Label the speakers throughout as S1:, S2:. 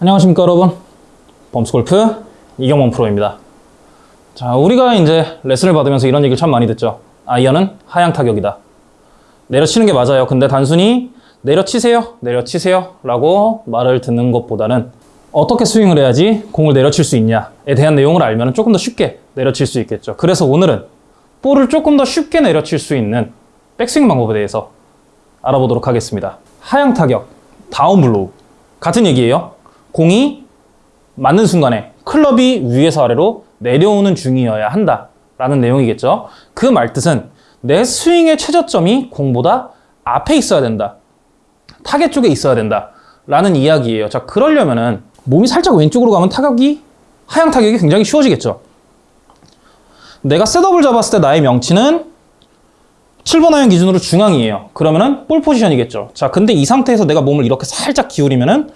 S1: 안녕하십니까 여러분? 범스골프 이경원 프로입니다. 자 우리가 이제 레슨을 받으면서 이런 얘기를 참 많이 듣죠. 아이언은 하향 타격이다. 내려치는 게 맞아요. 근데 단순히 내려치세요 내려치세요 라고 말을 듣는 것보다는 어떻게 스윙을 해야지 공을 내려칠 수 있냐에 대한 내용을 알면 조금 더 쉽게 내려칠 수 있겠죠. 그래서 오늘은 볼을 조금 더 쉽게 내려칠 수 있는 백스윙 방법에 대해서 알아보도록 하겠습니다. 하향 타격, down blow 같은 얘기예요 공이 맞는 순간에 클럽이 위에서 아래로 내려오는 중이어야 한다 라는 내용이겠죠. 그 말뜻은 내 스윙의 최저점이 공보다 앞에 있어야 된다. 타겟 쪽에 있어야 된다 라는 이야기예요. 자 그러려면 은 몸이 살짝 왼쪽으로 가면 타격이 하향 타격이 굉장히 쉬워지겠죠. 내가 setup을 잡았을 때 나의 명치는 7번 아이언 기준으로 중앙이에요. 그러면은 볼 포지션이겠죠. 자 근데 이 상태에서 내가 몸을 이렇게 살짝 기울이면은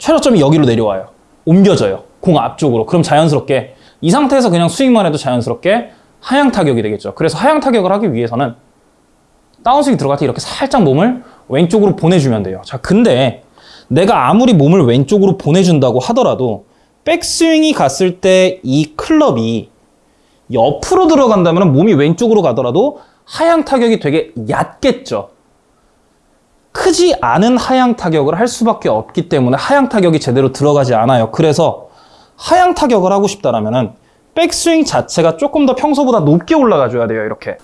S1: 최저점이 여기로 내려와요. 옮겨져요. 공 앞쪽으로. 그럼 자연스럽게 이 상태에서 그냥 스윙만 해도 자연스럽게 하향 타격이 되겠죠. 그래서 하향 타격을 하기 위해서는 다운스윙 들어갈 때 이렇게 살짝 몸을 왼쪽으로 보내주면 돼요. 자, 근데 내가 아무리 몸을 왼쪽으로 보내준다고 하더라도 백스윙이 갔을 때 이 클럽이 옆으로 들어간다면 몸이 왼쪽으로 가더라도 하향 타격이 되게 얕겠죠. 크지 않은 하향 타격을 할 수밖에 없기 때문에 하향 타격이 제대로 들어가지 않아요. 그래서 하향 타격을 하고 싶다라면은 백스윙 자체가 조금 더 평소보다 높게 올라가 줘야 돼요. 이렇게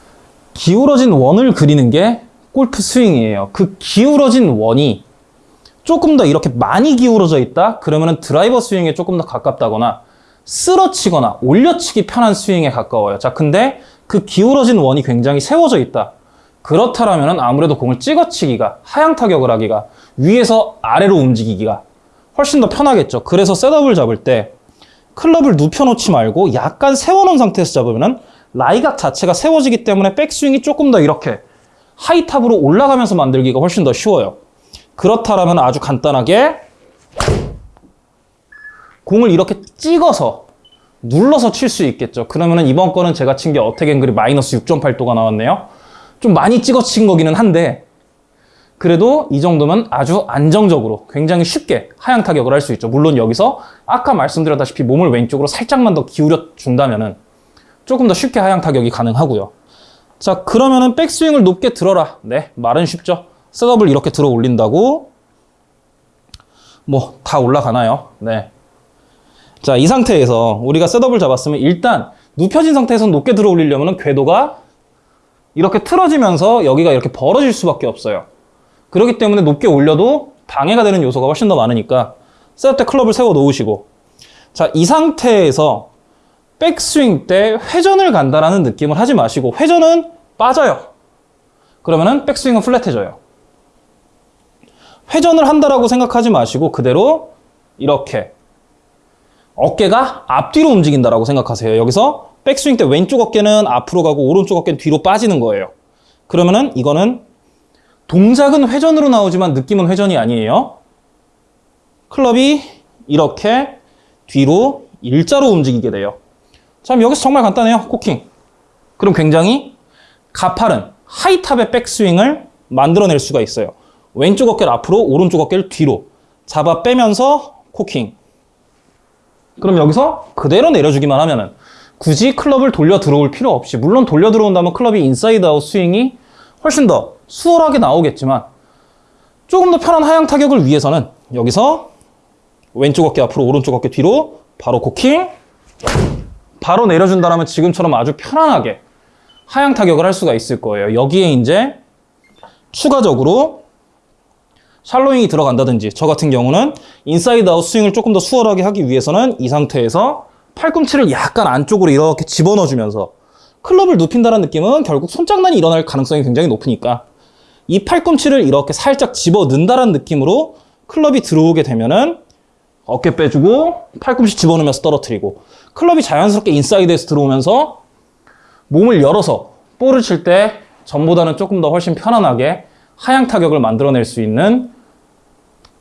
S1: 기울어진 원을 그리는 게 골프 스윙이에요. 그 기울어진 원이 조금 더 이렇게 많이 기울어져 있다? 그러면은 드라이버 스윙에 조금 더 가깝다거나 쓰러치거나 올려치기 편한 스윙에 가까워요. 자, 근데 그 기울어진 원이 굉장히 세워져 있다. 그렇다면 아무래도 공을 찍어치기가 하향 타격을 하기가 위에서 아래로 움직이기가 훨씬 더 편하겠죠. 그래서 셋업을 잡을 때 클럽을 눕혀놓지 말고 약간 세워놓은 상태에서 잡으면 라이각 자체가 세워지기 때문에 백스윙이 조금 더 이렇게 하이탑으로 올라가면서 만들기가 훨씬 더 쉬워요. 그렇다면 아주 간단하게 공을 이렇게 찍어서 눌러서 칠 수 있겠죠. 그러면 이번 거는 제가 친 게 어택 앵글이 마이너스 6.8도가 나왔네요. 좀 많이 찍어친 거기는 한데 그래도 이 정도면 아주 안정적으로 굉장히 쉽게 하향 타격을 할 수 있죠. 물론 여기서 아까 말씀드렸다시피 몸을 왼쪽으로 살짝만 더 기울여 준다면 은 조금 더 쉽게 하향 타격이 가능하고요. 자, 그러면 은 백스윙을 높게 들어라. 네, 말은 쉽죠. 셋업을 이렇게 들어 올린다고 뭐 다 올라가나요? 네. 자, 이 상태에서 우리가 셋업을 잡았으면 일단 눕혀진 상태에서 높게 들어 올리려면 궤도가 이렇게 틀어지면서 여기가 이렇게 벌어질 수밖에 없어요. 그렇기 때문에 높게 올려도 방해가 되는 요소가 훨씬 더 많으니까 셋업 때 클럽을 세워 놓으시고 자, 이 상태에서 백스윙 때 회전을 간다라는 느낌을 하지 마시고 회전은 빠져요. 그러면은 백스윙은 플랫해져요. 회전을 한다라고 생각하지 마시고 그대로 이렇게 어깨가 앞뒤로 움직인다라고 생각하세요. 여기서 백스윙 때 왼쪽 어깨는 앞으로 가고 오른쪽 어깨는 뒤로 빠지는 거예요. 그러면은 이거는 동작은 회전으로 나오지만 느낌은 회전이 아니에요. 클럽이 이렇게 뒤로 일자로 움직이게 돼요. 자, 여기서 정말 간단해요. 코킹. 그럼 굉장히 가파른 high top의 백스윙을 만들어낼 수가 있어요. 왼쪽 어깨를 앞으로, 오른쪽 어깨를 뒤로 잡아 빼면서 코킹. 그럼 여기서 그대로 내려주기만 하면은 굳이 클럽을 돌려 들어올 필요 없이 물론 돌려 들어온다면 클럽이 inside out 스윙이 훨씬 더 수월하게 나오겠지만 조금 더 편한 하향 타격을 위해서는 여기서 왼쪽 어깨 앞으로 오른쪽 어깨 뒤로 바로 코킹 바로 내려준다면 지금처럼 아주 편안하게 하향 타격을 할 수가 있을 거예요. 여기에 이제 추가적으로 shallowing이 들어간다든지 저 같은 경우는 인사이드 아웃 스윙을 조금 더 수월하게 하기 위해서는 이 상태에서 팔꿈치를 약간 안쪽으로 이렇게 집어넣어주면서 클럽을 눕힌다는 느낌은 결국 손장난이 일어날 가능성이 굉장히 높으니까 이 팔꿈치를 이렇게 살짝 집어넣는다는 느낌으로 클럽이 들어오게 되면은 어깨 빼주고 팔꿈치 집어넣으면서 떨어뜨리고 클럽이 자연스럽게 인사이드에서 들어오면서 몸을 열어서 볼을 칠 때 전보다는 조금 더 훨씬 편안하게 하향 타격을 만들어낼 수 있는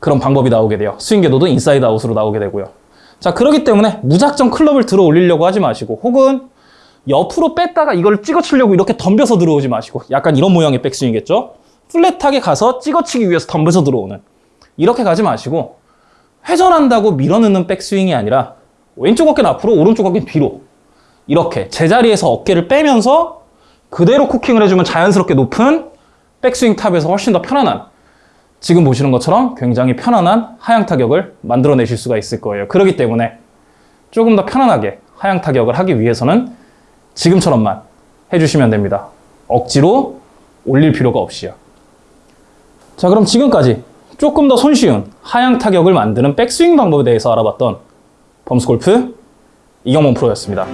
S1: 그런 방법이 나오게 돼요. 스윙 궤도도 인사이드 아웃으로 나오게 되고요. 자, 그렇기 때문에 무작정 클럽을 들어 올리려고 하지 마시고 혹은 옆으로 뺐다가 이걸 찍어치려고 이렇게 덤벼서 들어오지 마시고 약간 이런 모양의 백스윙이겠죠? 플랫하게 가서 찍어치기 위해서 덤벼서 들어오는 이렇게 가지 마시고 회전한다고 밀어넣는 백스윙이 아니라 왼쪽 어깨는 앞으로 오른쪽 어깨는 뒤로 이렇게 제자리에서 어깨를 빼면서 그대로 쿠킹을 해주면 자연스럽게 높은 백스윙 탑에서 훨씬 더 편안한 지금 보시는 것처럼 굉장히 편안한 하향 타격을 만들어내실 수가 있을 거예요. 그렇기 때문에 조금 더 편안하게 하향 타격을 하기 위해서는 지금처럼만 해주시면 됩니다. 억지로 올릴 필요가 없이요. 자, 그럼 지금까지 조금 더 손쉬운 하향 타격을 만드는 백스윙 방법에 대해서 알아봤던 범스골프 이경범 프로였습니다.